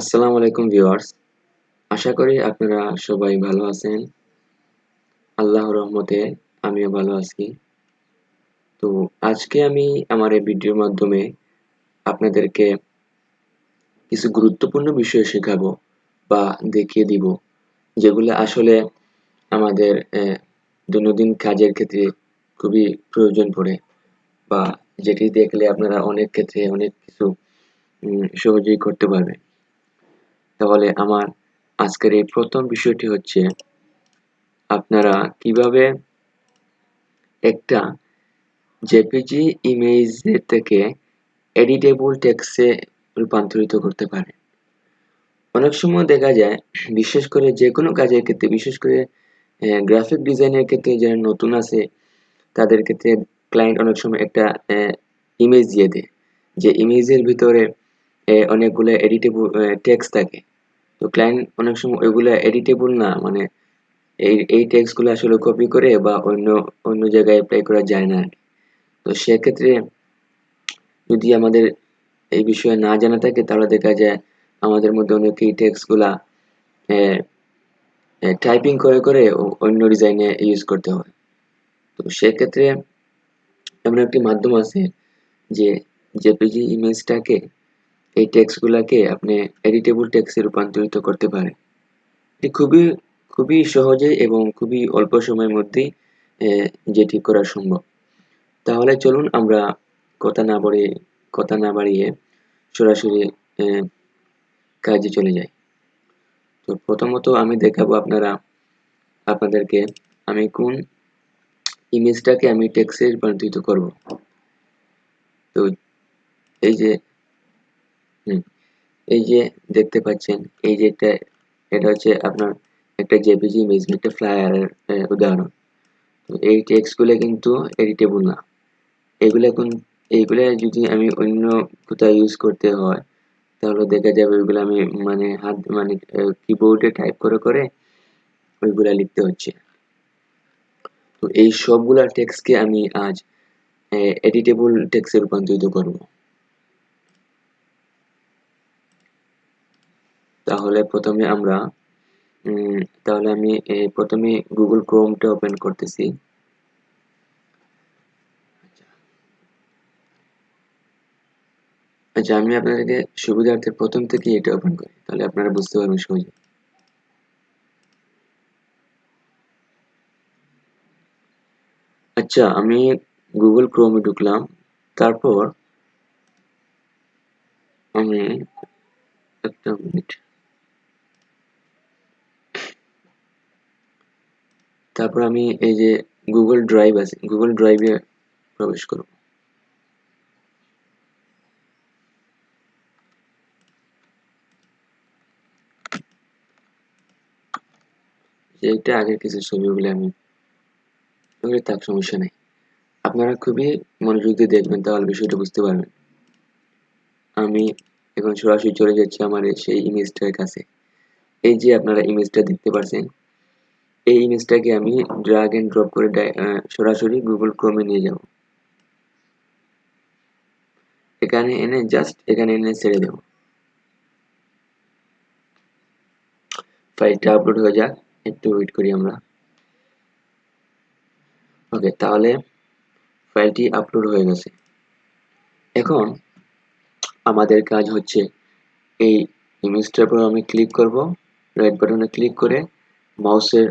আসসালামু আলাইকুম ভিউয়ার্স। আশা করি আপনারা সবাই ভালো আছেন। আল্লাহর রহমতে আমিও ভালো আছি। তো আজকে আমি আমার এই ভিডিওর মাধ্যমে আপনাদেরকে কিছু গুরুত্বপূর্ণ বিষয় শেখাবো বা দেখিয়ে দিব, যেগুলো আসলে আমাদের দৈনন্দিন কাজের ক্ষেত্রে খুবই প্রয়োজন পড়ে বা যেটি দেখলে আপনারা অনেক ক্ষেত্রে অনেক কিছু সহজেই করতে পারবেন। তাহলে আমার আজকের এই প্রথম বিষয়টি হচ্ছে, আপনারা কীভাবে একটা জেপিজি ইমেজ থেকে এডিটেবল টেক্সে রূপান্তরিত করতে পারে অনেক সময় দেখা যায়, বিশেষ করে যে কোনো কাজের ক্ষেত্রে, বিশেষ করে গ্রাফিক ডিজাইনের ক্ষেত্রে যারা নতুন আছে, তাদের ক্ষেত্রে ক্লায়েন্ট অনেক সময় একটা ইমেজ দিয়ে দেয়। যে ইমেজের ভিতরে অনেকগুলো এডিটেবল টেক্সট থাকে। তো ক্লায়েন্ট অনেক সময় ওইগুলো এডিটেবল না মানে এই এই টেক্সটগুলো আসলে কপি করে বা অন্য অন্য জায়গায় অ্যাপ্লাই করা যায় না তো সেক্ষেত্রে যদি আমাদের এই বিষয়ে না জানা থাকে, তাহলে দেখা যায় আমাদের মধ্যে অনেকেই টেক্সটগুলা টাইপিং করে করে অন্য ডিজাইনে ইউজ করতে হয়। তো সেক্ষেত্রে এমন একটি মাধ্যম আছে যে জেপিজি ইমেজটাকে এই টেক্সটগুলোকে আপনি এডিটেবল টেক্সে রূপান্তরিত করতে পারেন। এটি খুবই খুবই সহজে এবং খুবই অল্প সময়ের মধ্যেই যেটি করা সম্ভব। তাহলে চলুন আমরা কথা না বাড়িয়ে, কথা না বাড়িয়ে সরাসরি কাজে চলে যাই। তো প্রথমত আমি দেখাবো আপনারা, আপনাদেরকে আমি কোন ইমেজটাকে আমি টেক্সে রূপান্তরিত করব। তো এই যে এই যে দেখতে পাচ্ছেন, এই যে এটা এটা হচ্ছে আপনার একটা জেপিজি ইমেজ একটা ফ্লায়ারের উদাহরণ। এই টেক্সটগুলো কিন্তু এডিটেবল না। এইগুলো যদি আমি অন্য কোথাও ইউজ করতে হয়, তাহলে দেখা যাবে ওইগুলো আমি মানে হাত মানে কিবোর্ডে টাইপ করে করে ওইগুলা লিখতে হচ্ছে। তো এই সবগুলা টেক্সটকে আমি আজ এডিটেবল টেক্সে রূপান্তরিত করব। তাহলে প্রথমে আমরা তাহলে আমি প্রথমে গুগল ক্রোমটা ওপেন করতেছি। আচ্ছা। আমি আপনাদেরকে সুবিধার্থে প্রথম থেকে এটা ওপেন করি, তাহলে আপনারা বুঝতে পারবেন সহজে। আচ্ছা আমি গুগল ক্রোমে ঢুকলাম, তারপর আমি একটা মিনিট। তারপর আমি এই যে গুগল ড্রাইভ আছে গুগল ড্রাইভে প্রবেশ করব। এইটা আগের কিছু ছবিগুলো আমি, ওগুলো তার সমস্যা নেই। আপনারা খুবই মনোযোগ দিয়ে দেখবেন, তাহলে বিষয়টা বুঝতে পারবেন। আমি এখন সরাসরি চলে যাচ্ছি আমার সেই ইমেজটার কাছে। এই যে আপনারা ইমেজটা দেখতে পাচ্ছেন এই ইমেজটাকে আমি ড্রাগ এন্ড ড্রপ করে সরাসরি গুগল ক্রোমে নিয়ে যাব। এখানে এনে জাস্ট এখানে এনে ছেড়ে দেব। ফাইলটা আপলোড হয়ে যাক। একটু ওয়েট করি আমরা। ওকে তাহলে ফাইলটি আপলোড হয়ে গেছে। এখন আমাদের কাজ হচ্ছে এই ইমেজটার উপর আমি ক্লিক করব। রাইট বাটনে ক্লিক করে মাউসের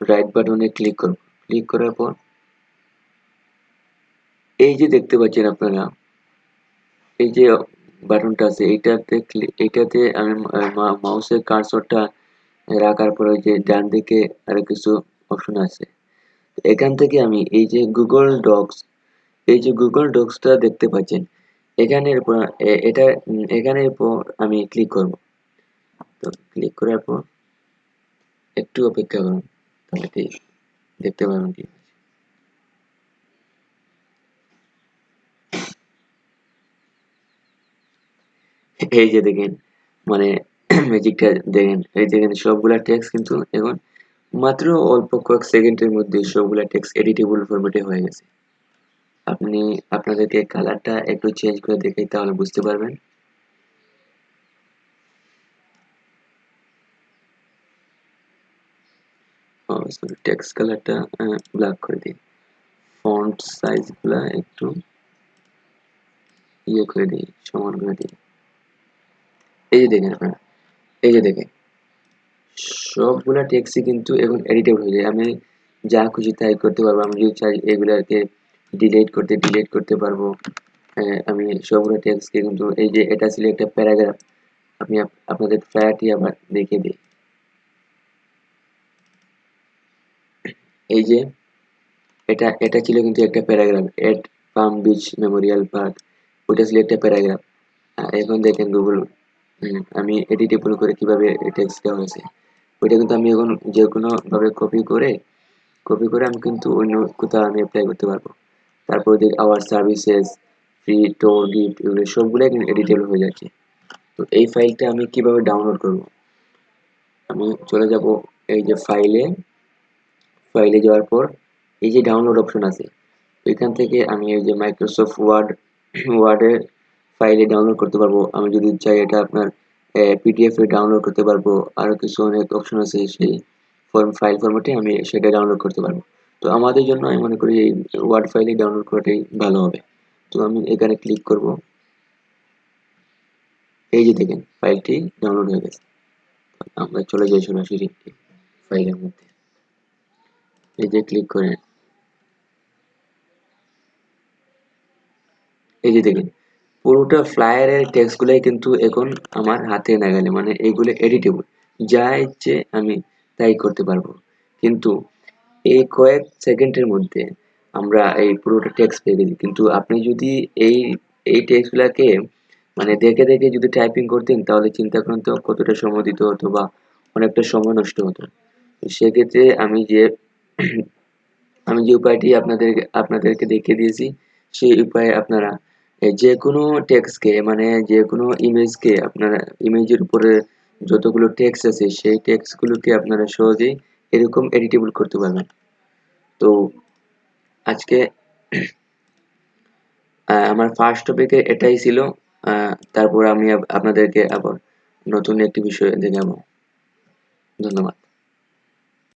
রাইট বাটনে ক্লিক করব ক্লিক করার পর এই যে দেখতে পাচ্ছেন আপনারা, এই যে বাটনটা আছে, এইটাতে এইটাতে আমি মাউসের কার্সরটা রাখার পরে যে ডান দিকে আরও কিছু অপশন আছে। এখান থেকে আমি এই যে গুগল ডক্স এই যে গুগল ডক্সটা দেখতে পাচ্ছেন, এখানের উপর এটা এখানের উপর আমি ক্লিক করব। তো ক্লিক করার পর একটু অপেক্ষা করুন। তাহলে দেখতে পাবেন কি এই যে দেখেন মানে ম্যাজিকটা দেখেন। এই দেখেন সবগুলা টেক্সট কিন্তু এখন মাত্র অল্প কয়েক সেকেন্ডের মধ্যে সবগুলা টেক্সট এডিটেবল ফরম্যাটে হয়ে গেছে। আপনি, আপনাদেরকে কালারটা একটু চেঞ্জ করে দেখে তাহলে বুঝতে পারবেন। সরি টেক্সট কালারটা ব্ল্যাক করে দিই। ফন্ট সাইজগুলা একটু ইয়ে করে দিই, সমান করে দিই। এই যে দেখেন আপনারা, এই যে দেখেন, সবগুলা টেক্সটই কিন্তু এখন এডিটেবল হয়ে যায়। আমি যা খুশি তাই করতে পারব। আমি যদি চাই এগুলাকে ডিলিট করতে ডিলিট করতে পারব আমি সবগুলো টেক্সটকে কিন্তু, এই যে এটা ছিল একটা প্যারাগ্রাফ আমি আপনাদের প্যারাটি আবার দেখে দিই। এই যে, এটা এটা ছিল কিন্তু একটা paragraph at palm beach memorial park ওইটা ছিল একটা প্যারাগ্রাফ। এখন দেখেন গুগল আমি এডিটেবল করে কীভাবে টেক্সটটা হয়েছে। ওইটা কিন্তু আমি এখন যে কোনো ভাবে কপি করে কপি করে আমি কিন্তু অন্য কোথাও আমি অ্যাপ্লাই করতে পারব। তারপর দেখ our services free tour gift এগুলো সবগুলোই কিন্তু এডিটেবল হয়ে যাচ্ছে। তো এই ফাইলটা আমি কীভাবে ডাউনলোড করব? আমি চলে যাব এই যে ফাইলে ফাইলে যাওয়ার পর এই যে ডাউনলোড অপশন আছে ওইখান থেকে আমি এই যে মাইক্রোসফট ওয়ার্ড ওয়ার্ডে ফাইলে ডাউনলোড করতে পারব। আমি যদি চাই এটা আপনার পিডিএফ ডাউনলোড করতে পারব। আরও কিছু অনেক অপশন আছে সেই ফর্ম ফাইল ফরম্যাটে আমি সেটা ডাউনলোড করতে পারব। তো আমাদের জন্য আমি মনে করি এই ওয়ার্ড ফাইলে ডাউনলোড করাটাই ভালো হবে। তো আমি এখানে ক্লিক করব। এই যে দেখেন ফাইলটি ডাউনলোড হয়ে গেছে। আমরা চলে যাই সরাসরি ফাইলের মধ্যে। এই যে ক্লিক করে। এই যে দেখেন, পুরোটা ফ্লায়ারের টেক্সটগুলাই কিন্তু এখন আমার হাতে না গেলে মানে এইগুলো এডিটেবল যা ইচ্ছে আমি তাই করতে পারব। কিন্তু এই কয়েক সেকেন্ডের মধ্যে আমরা এই পুরোটা টেক্সট পেয়ে গেছি। কিন্তু আপনি যদি এই এই টেক্সটগুলোকে মানে দেখে দেখে যদি টাইপিং করতেন, তাহলে চিন্তা করেন তো কতটা সময় দিতে হতো বা অনেকটা সময় নষ্ট হতো। সেক্ষেত্রে আমি যে আমি যে উপায়টি আপনাদের, আপনাদেরকে দেখিয়ে দিয়েছি, সেই উপায়ে আপনারা যে কোনো টেক্সটকে মানে যে কোনো ইমেজকে আপনারা ইমেজের উপরে যতগুলো টেক্সট আছে, সেই টেক্সটগুলোকে আপনারা সহজেই এরকম এডিটেবল করতে পারবেন। তো, আজকে আমার ফার্স্ট টপিকে এটাই ছিল তারপর আমি আপনাদেরকে আবার নতুন একটি বিষয় দেখাবো ধন্যবাদ।